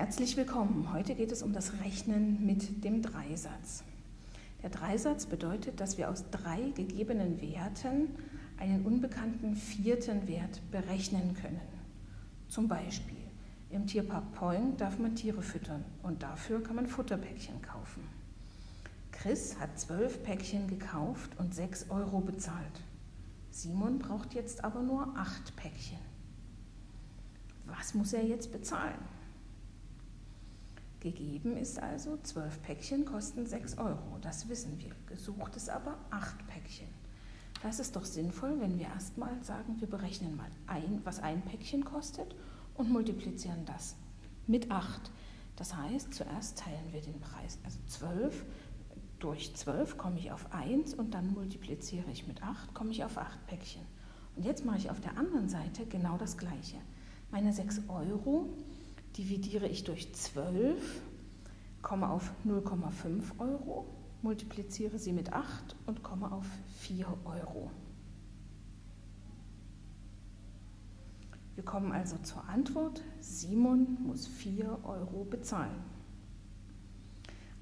Herzlich willkommen. Heute geht es um das Rechnen mit dem Dreisatz. Der Dreisatz bedeutet, dass wir aus drei gegebenen Werten einen unbekannten vierten Wert berechnen können. Zum Beispiel im Tierpark Poing darf man Tiere füttern und dafür kann man Futterpäckchen kaufen. Chris hat zwölf Päckchen gekauft und sechs Euro bezahlt. Simon braucht jetzt aber nur acht Päckchen. Was muss er jetzt bezahlen? Gegeben ist also, zwölf Päckchen kosten 6 Euro, das wissen wir. Gesucht ist aber acht Päckchen. Das ist doch sinnvoll, wenn wir erstmal sagen, wir berechnen mal ein, was ein Päckchen kostet und multiplizieren das mit 8. Das heißt, zuerst teilen wir den Preis, also 12 durch 12 komme ich auf 1 und dann multipliziere ich mit 8, komme ich auf 8 Päckchen. Und jetzt mache ich auf der anderen Seite genau das Gleiche. Meine 6 Euro dividiere ich durch 12, komme auf 0,5 Euro, multipliziere sie mit 8 und komme auf 4 Euro. Wir kommen also zur Antwort, Simon muss 4 Euro bezahlen.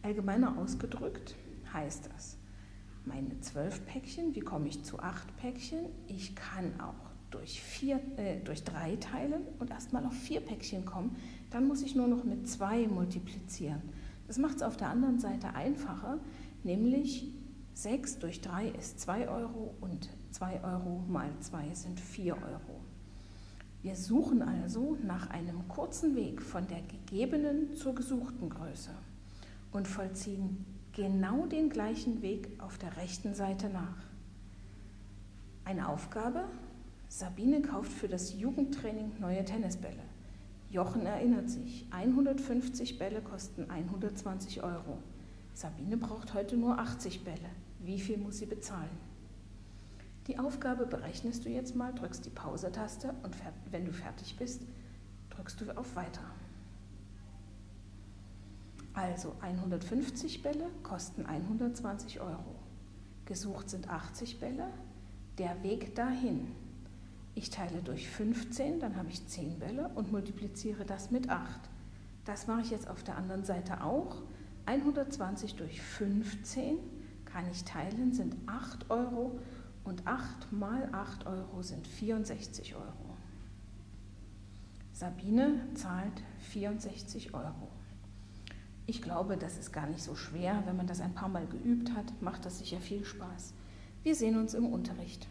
Allgemeiner ausgedrückt heißt das, meine 12 Päckchen, wie komme ich zu 8 Päckchen? Ich kann auch durch, vier, äh, durch drei teilen und erstmal auf vier Päckchen kommen, dann muss ich nur noch mit zwei multiplizieren. Das macht es auf der anderen Seite einfacher, nämlich 6 durch 3 ist 2 Euro und 2 Euro mal 2 sind 4 Euro. Wir suchen also nach einem kurzen Weg von der gegebenen zur gesuchten Größe und vollziehen genau den gleichen Weg auf der rechten Seite nach. Eine Aufgabe, Sabine kauft für das Jugendtraining neue Tennisbälle. Jochen erinnert sich, 150 Bälle kosten 120 Euro. Sabine braucht heute nur 80 Bälle. Wie viel muss sie bezahlen? Die Aufgabe berechnest du jetzt mal, drückst die Pause-Taste und wenn du fertig bist, drückst du auf Weiter. Also 150 Bälle kosten 120 Euro. Gesucht sind 80 Bälle. Der Weg dahin ich teile durch 15, dann habe ich 10 Bälle und multipliziere das mit 8. Das mache ich jetzt auf der anderen Seite auch. 120 durch 15 kann ich teilen, sind 8 Euro und 8 mal 8 Euro sind 64 Euro. Sabine zahlt 64 Euro. Ich glaube, das ist gar nicht so schwer. Wenn man das ein paar Mal geübt hat, macht das sicher viel Spaß. Wir sehen uns im Unterricht.